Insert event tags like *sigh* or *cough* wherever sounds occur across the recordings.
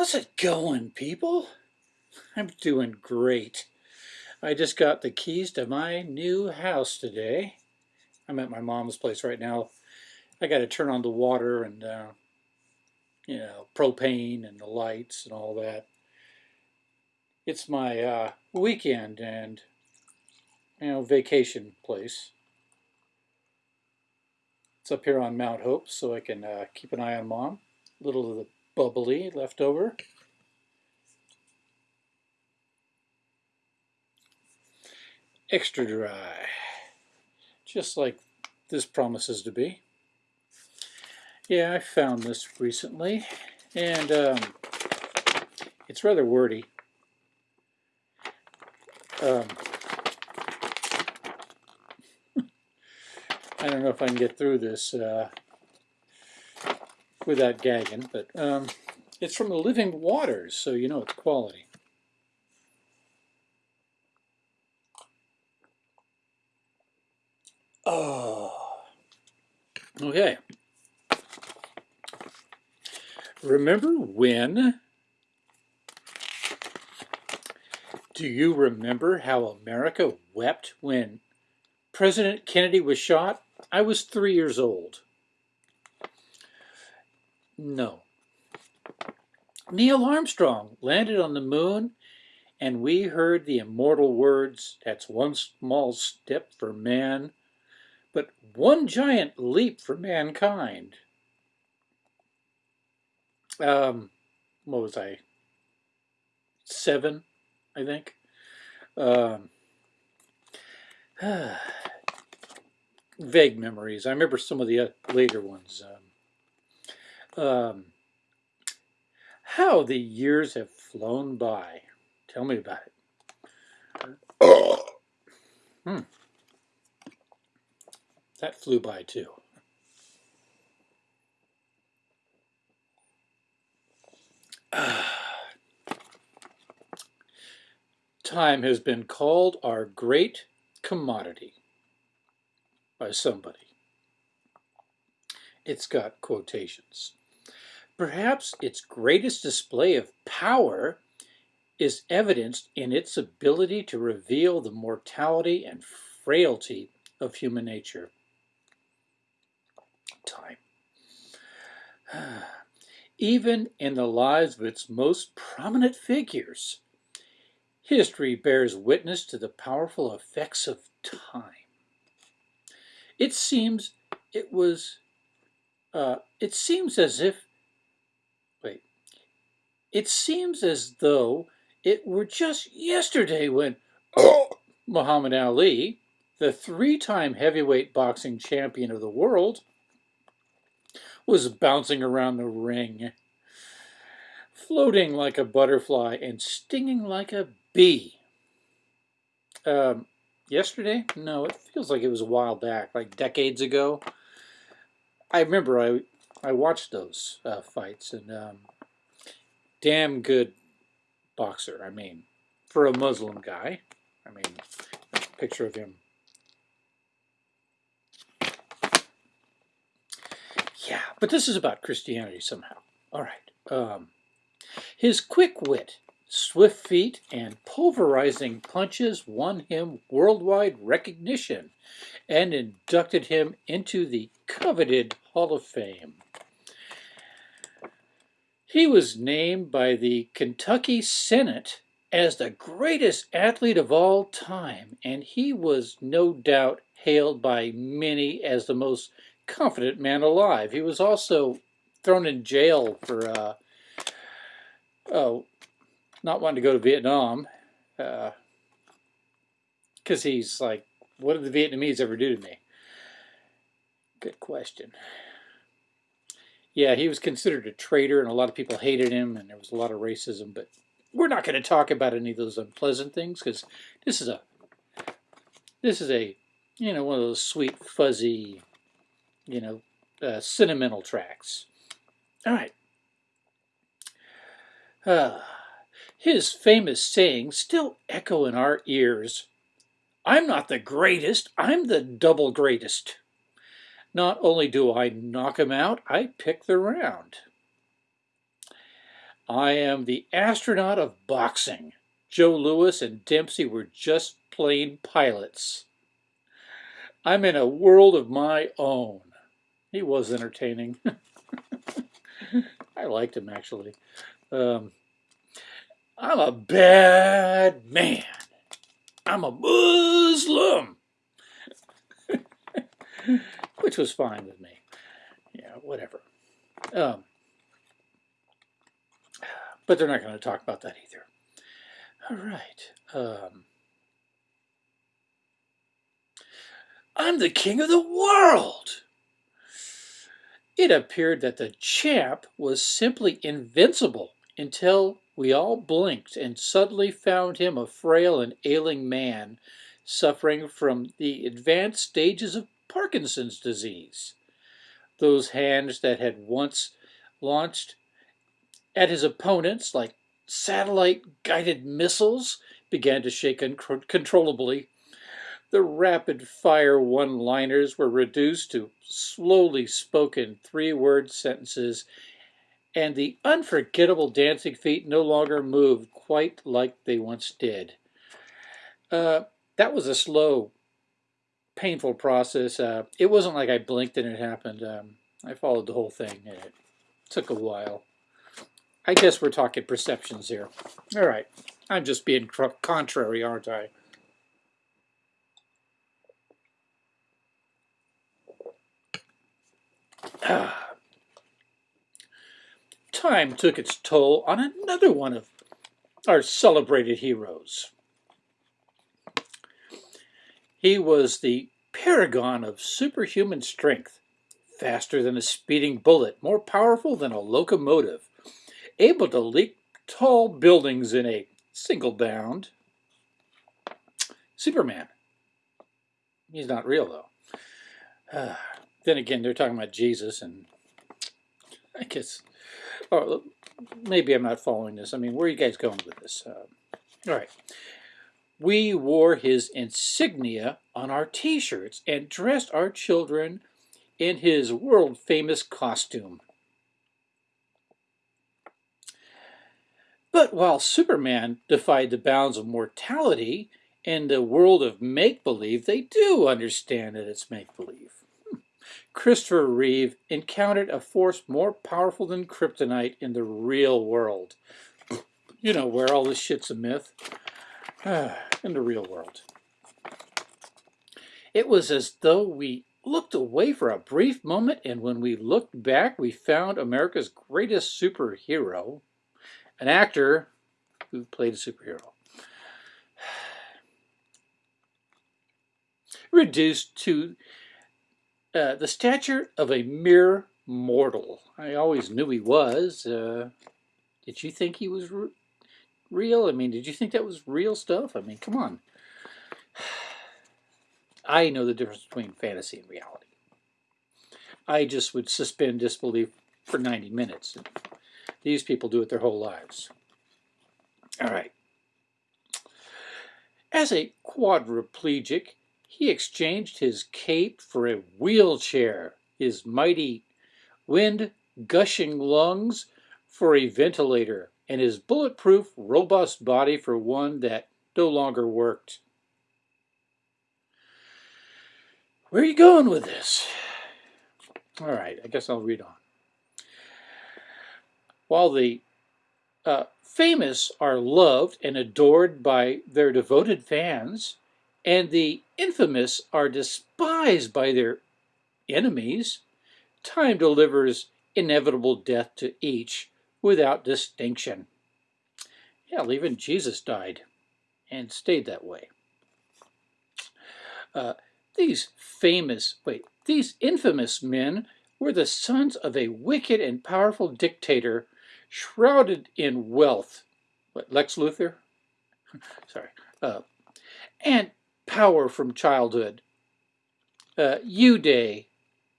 How's it going, people? I'm doing great. I just got the keys to my new house today. I'm at my mom's place right now. I got to turn on the water and, uh, you know, propane and the lights and all that. It's my uh, weekend and, you know, vacation place. It's up here on Mount Hope so I can uh, keep an eye on mom. Little of the bubbly left over. Extra dry, just like this promises to be. Yeah, I found this recently, and um, it's rather wordy. Um, *laughs* I don't know if I can get through this. Uh, without gagging, but um, it's from the Living Waters, so you know it's quality. Oh, okay. Remember when? Do you remember how America wept when President Kennedy was shot? I was three years old. No. Neil Armstrong landed on the moon and we heard the immortal words, that's one small step for man, but one giant leap for mankind. Um, what was I? Seven, I think. Um, *sighs* vague memories. I remember some of the later ones. Um, um, how the years have flown by. Tell me about it. *coughs* hmm. That flew by too. *sighs* Time has been called our great commodity by somebody. It's got quotations. Perhaps its greatest display of power is evidenced in its ability to reveal the mortality and frailty of human nature. Time. *sighs* Even in the lives of its most prominent figures, history bears witness to the powerful effects of time. It seems it was, uh, it seems as if it seems as though it were just yesterday when *coughs* Muhammad Ali, the three-time heavyweight boxing champion of the world, was bouncing around the ring, floating like a butterfly and stinging like a bee. Um, yesterday? No, it feels like it was a while back, like decades ago. I remember I I watched those uh, fights, and um, damn good boxer. I mean, for a Muslim guy. I mean, picture of him. Yeah, but this is about Christianity somehow. All right. Um, his quick wit, swift feet, and pulverizing punches won him worldwide recognition and inducted him into the coveted Hall of Fame. He was named by the Kentucky Senate as the greatest athlete of all time, and he was no doubt hailed by many as the most confident man alive. He was also thrown in jail for, uh, oh, not wanting to go to Vietnam, because uh, he's like, what did the Vietnamese ever do to me? Good question yeah, he was considered a traitor, and a lot of people hated him, and there was a lot of racism. But we're not going to talk about any of those unpleasant things because this is a this is a you know one of those sweet fuzzy you know uh, sentimental tracks. All right. Uh, his famous sayings still echo in our ears. I'm not the greatest, I'm the double greatest. Not only do I knock him out, I pick the round. I am the astronaut of boxing. Joe Louis and Dempsey were just plain pilots. I'm in a world of my own. He was entertaining. *laughs* I liked him actually. Um, I'm a bad man. I'm a Muslim. *laughs* Which was fine with me. Yeah, whatever. Um, but they're not going to talk about that either. All right. Um, I'm the king of the world. It appeared that the champ was simply invincible until we all blinked and suddenly found him a frail and ailing man suffering from the advanced stages of Parkinson's disease. Those hands that had once launched at his opponents like satellite guided missiles began to shake uncontrollably. The rapid fire one liners were reduced to slowly spoken three word sentences and the unforgettable dancing feet no longer moved quite like they once did. Uh, that was a slow, painful process. Uh, it wasn't like I blinked and it happened. Um, I followed the whole thing and it took a while. I guess we're talking perceptions here. All right. I'm just being contrary, aren't I? *sighs* Time took its toll on another one of our celebrated heroes. He was the paragon of superhuman strength, faster than a speeding bullet, more powerful than a locomotive, able to leap tall buildings in a single bound. Superman. He's not real, though. Uh, *sighs* then again, they're talking about Jesus, and I guess Oh, maybe I'm not following this. I mean, where are you guys going with this? Uh, all right. We wore his insignia on our t-shirts and dressed our children in his world-famous costume. But while Superman defied the bounds of mortality in the world of make-believe, they do understand that it's make-believe. Hmm. Christopher Reeve encountered a force more powerful than kryptonite in the real world. You know, where all this shit's a myth. *sighs* in the real world. It was as though we looked away for a brief moment, and when we looked back, we found America's greatest superhero, an actor who played a superhero. *sighs* Reduced to uh, the stature of a mere mortal. I always knew he was. Uh, did you think he was real? I mean, did you think that was real stuff? I mean, come on. *sighs* I know the difference between fantasy and reality. I just would suspend disbelief for 90 minutes. These people do it their whole lives. All right. As a quadriplegic, he exchanged his cape for a wheelchair, his mighty wind-gushing lungs for a ventilator, and his bulletproof, robust body for one that no longer worked. Where are you going with this? All right, I guess I'll read on. While the uh, famous are loved and adored by their devoted fans, and the infamous are despised by their enemies, time delivers inevitable death to each without distinction. Hell, even Jesus died and stayed that way. Uh, these famous, wait, these infamous men were the sons of a wicked and powerful dictator shrouded in wealth. What, Lex Luthor? *laughs* Sorry. Uh, and power from childhood. Uh, Uday,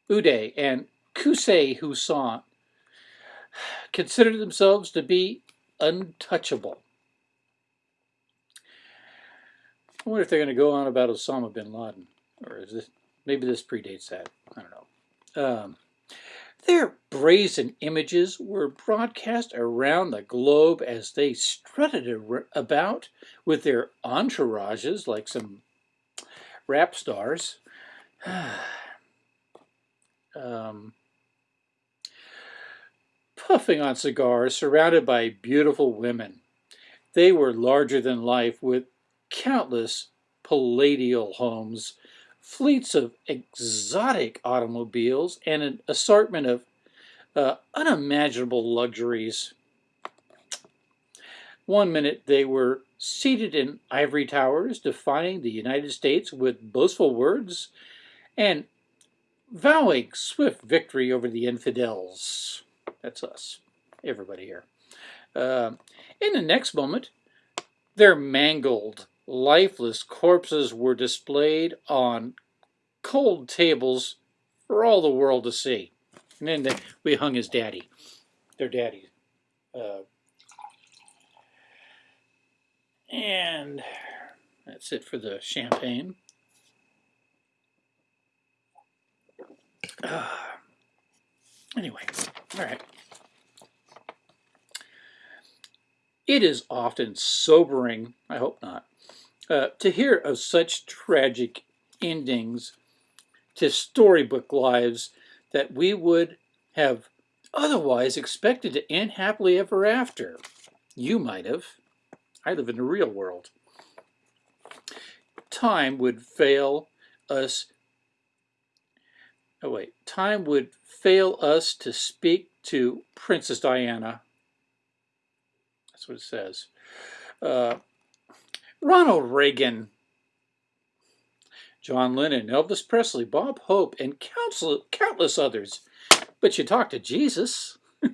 Uday and Qusay Hussein considered themselves to be untouchable. I wonder if they're going to go on about Osama bin Laden, or is this maybe this predates that? I don't know. Um, Their brazen images were broadcast around the globe as they strutted about with their entourages like some rap stars. *sighs* um, puffing on cigars, surrounded by beautiful women. They were larger than life with countless palatial homes, fleets of exotic automobiles, and an assortment of uh, unimaginable luxuries. One minute they were seated in ivory towers, defying the United States with boastful words and vowing swift victory over the infidels. That's us, everybody here. Uh, in the next moment, their mangled, lifeless corpses were displayed on cold tables for all the world to see. And then we hung his daddy, their daddy. Uh, and that's it for the champagne. Uh, anyway, all right. It is often sobering, I hope not, uh, to hear of such tragic endings to storybook lives that we would have otherwise expected to end happily ever after. You might have. I live in the real world. Time would fail us. Oh, wait. Time would fail us to speak to Princess Diana that's what it says. Uh, Ronald Reagan, John Lennon, Elvis Presley, Bob Hope, and countless, countless others. But you talk to Jesus. *laughs*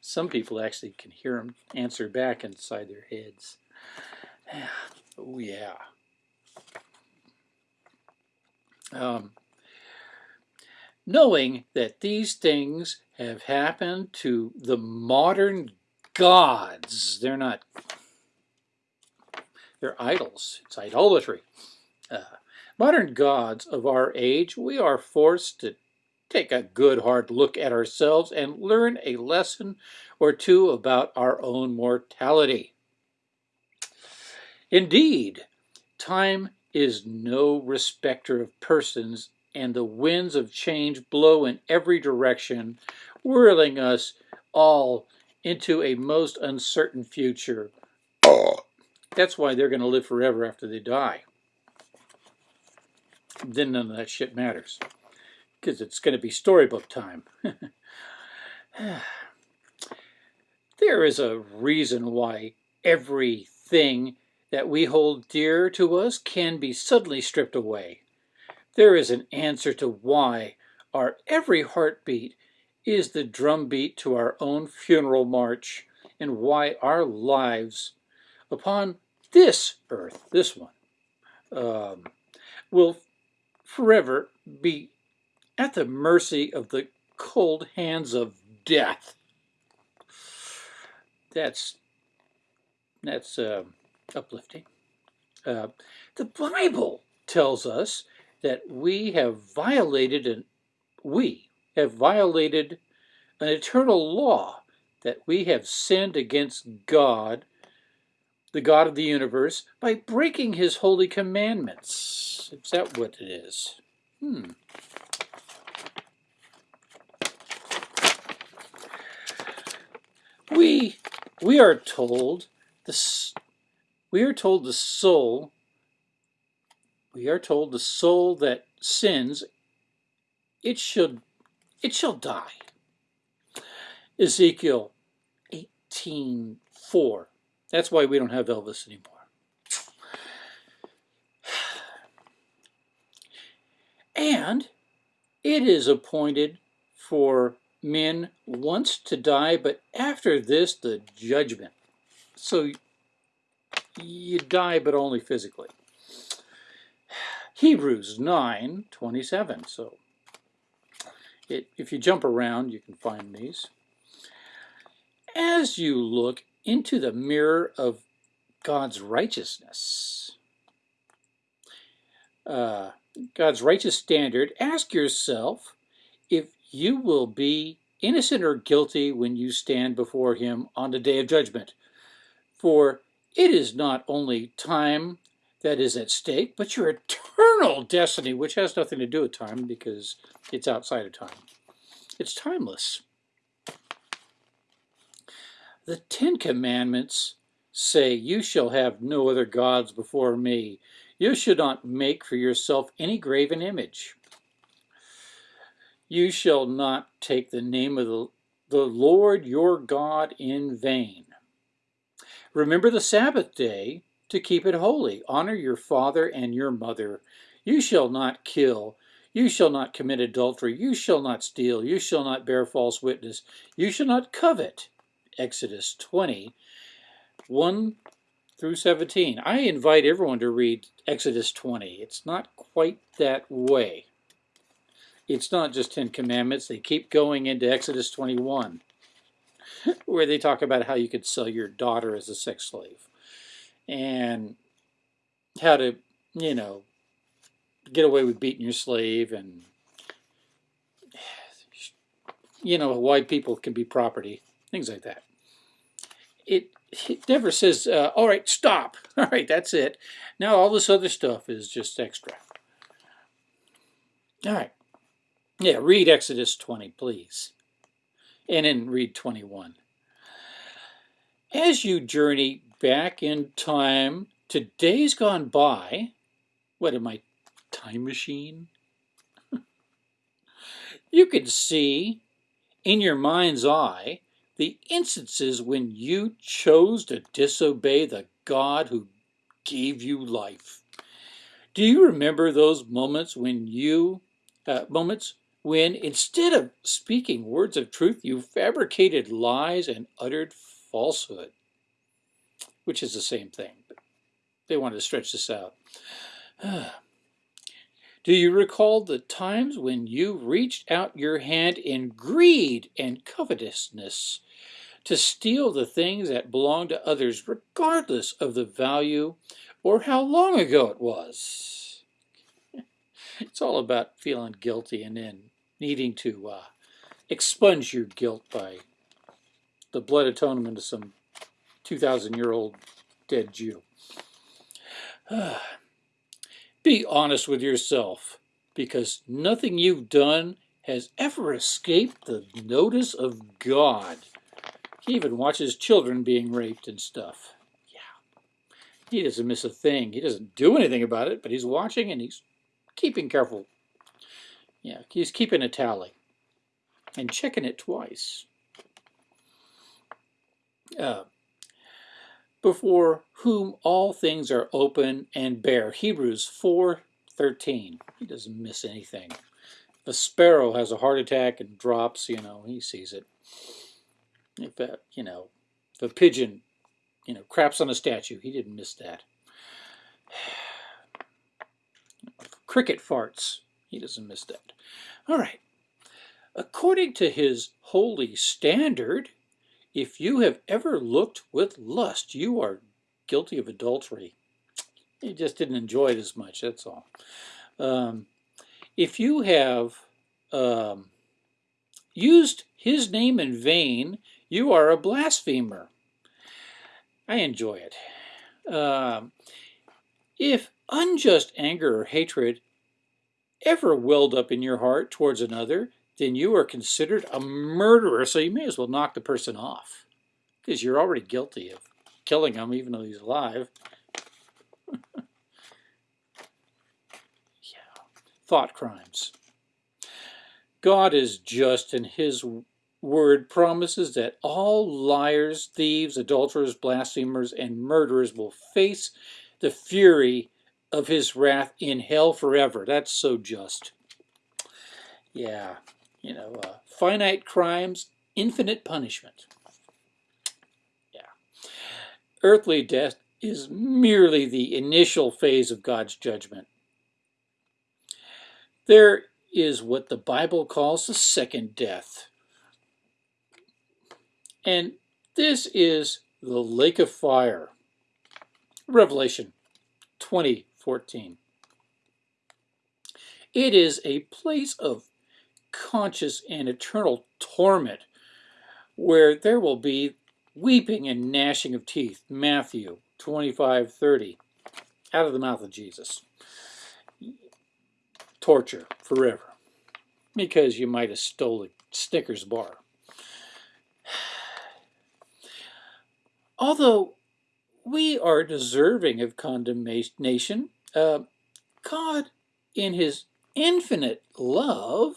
Some people actually can hear him answer back inside their heads. *sighs* oh, yeah. Um, knowing that these things have happened to the modern gods. They're not, they're idols. It's idolatry. Uh, modern gods of our age, we are forced to take a good hard look at ourselves and learn a lesson or two about our own mortality. Indeed, time is no respecter of persons and the winds of change blow in every direction, whirling us all into a most uncertain future. That's why they're going to live forever after they die. Then none of that shit matters. Because it's going to be storybook time. *sighs* there is a reason why everything that we hold dear to us can be suddenly stripped away. There is an answer to why our every heartbeat is the drumbeat to our own funeral march and why our lives upon this earth, this one, um, will forever be at the mercy of the cold hands of death. That's that's uh, uplifting. Uh, the Bible tells us that we have violated and we have violated an eternal law that we have sinned against God, the God of the universe, by breaking his holy commandments. Is that what it is? Hmm. We we are told this we are told the soul we are told the soul that sins, it should, it shall die. Ezekiel 18.4. That's why we don't have Elvis anymore. And it is appointed for men once to die, but after this, the judgment. So you die, but only physically. Hebrews 9, 27. So it, if you jump around, you can find these. As you look into the mirror of God's righteousness, uh, God's righteous standard, ask yourself if you will be innocent or guilty when you stand before Him on the day of judgment. For it is not only time that is at stake, but your eternal destiny, which has nothing to do with time because it's outside of time. It's timeless. The Ten Commandments say, You shall have no other gods before me. You should not make for yourself any graven image. You shall not take the name of the, the Lord your God in vain. Remember the Sabbath day to keep it holy. Honor your father and your mother. You shall not kill. You shall not commit adultery. You shall not steal. You shall not bear false witness. You shall not covet. Exodus 20, 1 through 17. I invite everyone to read Exodus 20. It's not quite that way. It's not just Ten Commandments. They keep going into Exodus 21, *laughs* where they talk about how you could sell your daughter as a sex slave and how to, you know, get away with beating your slave and, *sighs* you know, why people can be property, things like that. It it never says, uh, all right, stop. *laughs* All right, that's it. Now all this other stuff is just extra. All right. Yeah, read Exodus 20, please. And in read 21. As you journey back in time to days gone by, what am I, time machine? *laughs* you can see in your mind's eye the instances when you chose to disobey the God who gave you life. Do you remember those moments when you, uh, moments when instead of speaking words of truth, you fabricated lies and uttered falsehood? Which is the same thing, but they wanted to stretch this out. *sighs* Do you recall the times when you reached out your hand in greed and covetousness to steal the things that belonged to others, regardless of the value or how long ago it was. *laughs* It's all about feeling guilty and then needing to uh, expunge your guilt by the blood atonement of some 2,000 year old dead Jew. *sighs* Be honest with yourself, because nothing you've done has ever escaped the notice of God. He even watches children being raped and stuff. Yeah. He doesn't miss a thing. He doesn't do anything about it, but he's watching and he's keeping careful. Yeah, he's keeping a tally and checking it twice. Uh, before whom all things are open and bare. Hebrews 4.13. He doesn't miss anything. A sparrow has a heart attack and drops, you know, he sees it if a, you know, if a pigeon, you know, craps on a statue, he didn't miss that. *sighs* Cricket farts, he doesn't miss that. All right. According to his holy standard, if you have ever looked with lust, you are guilty of adultery. You just didn't enjoy it as much, that's all. Um, if you have um, used his name in vain you are a blasphemer. I enjoy it. Um, if unjust anger or hatred ever welled up in your heart towards another, then you are considered a murderer, so you may as well knock the person off because you're already guilty of killing him even though he's alive. *laughs* yeah. Thought crimes. God is just and his word promises that all liars, thieves, adulterers, blasphemers, and murderers will face the fury of his wrath in hell forever. That's so just. Yeah, you know, uh, finite crimes, infinite punishment. Yeah. Earthly death is merely the initial phase of God's judgment. There is what the Bible calls the second death. And this is the lake of fire. Revelation 20, 14. It is a place of conscious and eternal torment where there will be weeping and gnashing of teeth. Matthew 25, 30, out of the mouth of Jesus. Torture forever because you might have stolen Snickers bar. *sighs* Although we are deserving of condemnation, uh, God, in his infinite love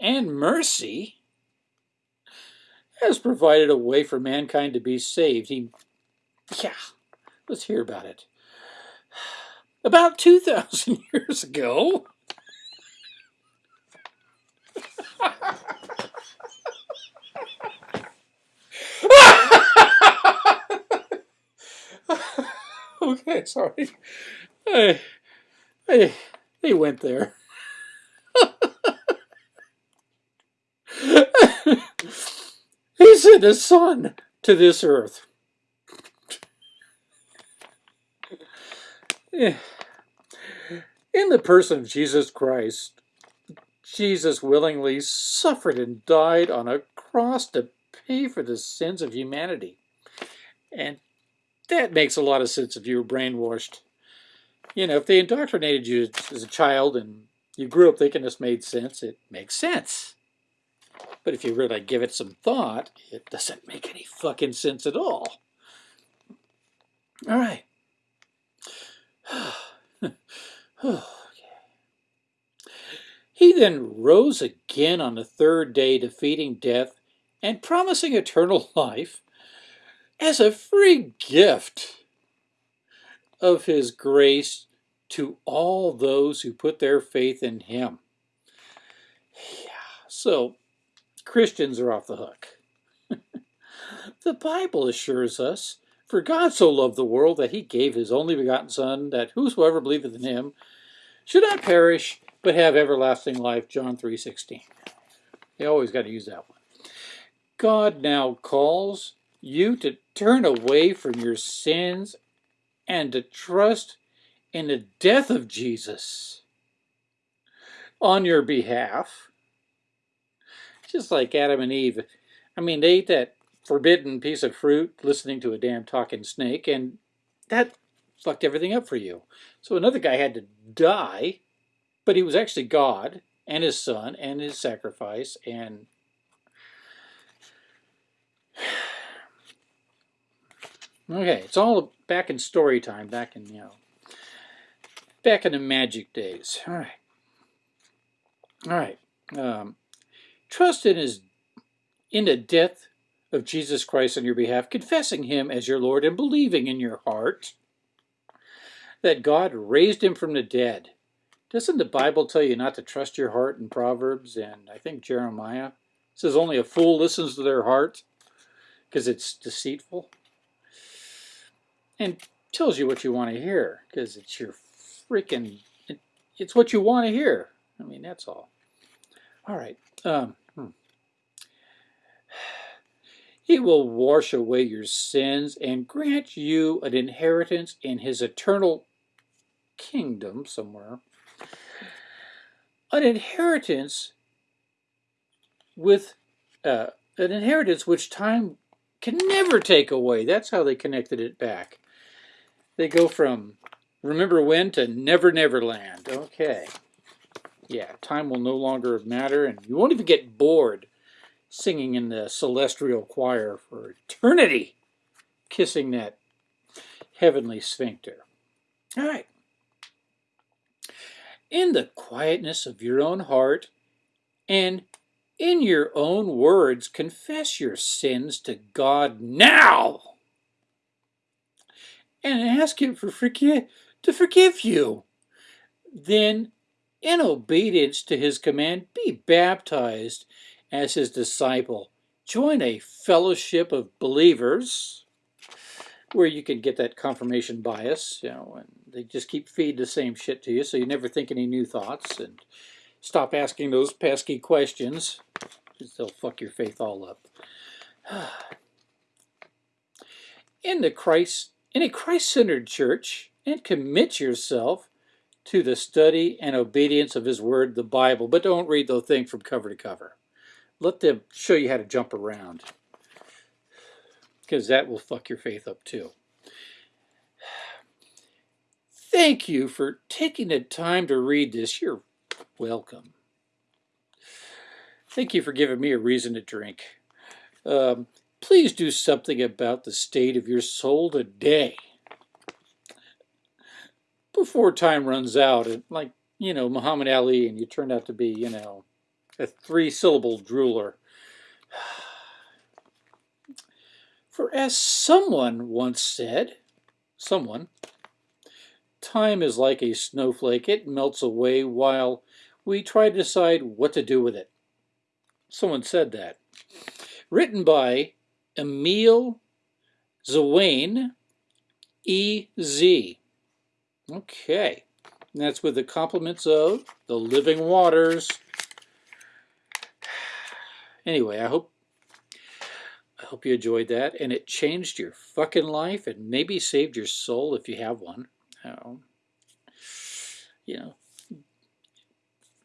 and mercy, has provided a way for mankind to be saved. He, yeah, let's hear about it. About 2,000 *laughs* years ago, *laughs* okay, sorry. Hey, hey, he went there. *laughs* he sent his son to this earth. In the person of Jesus Christ, Jesus willingly suffered and died on a cross to pay for the sins of humanity. And that makes a lot of sense if you were brainwashed. You know, if they indoctrinated you as a child and you grew up thinking this made sense, it makes sense. But if you really give it some thought, it doesn't make any fucking sense at all. All right. *sighs* He then rose again on the third day, defeating death and promising eternal *laughs* life as a free gift of his grace to all those who put their faith in him. Yeah, so Christians are off the hook. *laughs* the Bible assures us, For God so loved the world that he gave his only begotten Son, that whosoever believeth in him should not perish, but have everlasting life. John 3.16. You always got to use that one. God now calls you to turn away from your sins and to trust in the death of Jesus on your behalf. Just like Adam and Eve. I mean, they ate that forbidden piece of fruit listening to a damn talking snake, and that fucked everything up for you. So another guy had to die, but he was actually God and his son and his sacrifice and Okay, it's all back in story time, back in, you know, back in the magic days. All right. All right. Um, trust in his, in the death of Jesus Christ on your behalf, confessing him as your Lord and believing in your heart that God raised him from the dead. Doesn't the Bible tell you not to trust your heart in Proverbs and I think Jeremiah? Says only a fool listens to their heart because it's deceitful and tells you what you want to hear because it's your freaking it, it's what you want to hear. I mean that's all. All right um, hmm. *sighs* he will wash away your sins and grant you an inheritance in his eternal kingdom somewhere. An inheritance with uh, an inheritance which time can never take away. That's how they connected it back they go from remember when to never never land. Okay. Yeah, time will no longer matter, and you won't even get bored singing in the celestial choir for eternity, kissing that heavenly sphincter. All right. In the quietness of your own heart and in your own words, confess your sins to God now and ask him for forgive, to forgive you. Then, in obedience to his command, be baptized as his disciple. Join a fellowship of believers where you can get that confirmation bias, you know, and they just keep feeding the same shit to you so you never think any new thoughts and stop asking those pesky questions because they'll fuck your faith all up. *sighs* In the Christ in a Christ-centered church and commit yourself to the study and obedience of his word, the Bible. But don't read the thing from cover to cover. Let them show you how to jump around. Because that will fuck your faith up too. Thank you for taking the time to read this. You're welcome. Thank you for giving me a reason to drink. Um, please do something about the state of your soul today. Before time runs out and like you know Muhammad Ali and you turn out to be you know a three syllable drooler. *sighs* For as someone once said someone time is like a snowflake. It melts away while we try to decide what to do with it. Someone said that. Written by Emeal Zwayne E.Z. Okay, and that's with the compliments of the living waters. *sighs* Anyway, I hope I hope you enjoyed that and it changed your fucking life and maybe saved your soul if you have one. Um, you know,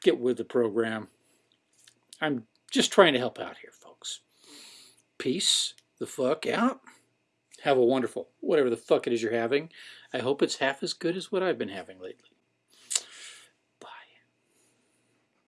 get with the program. I'm just trying to help out here, folks. Peace the fuck out. Have a wonderful, whatever the fuck it is you're having. I hope it's half as good as what I've been having lately.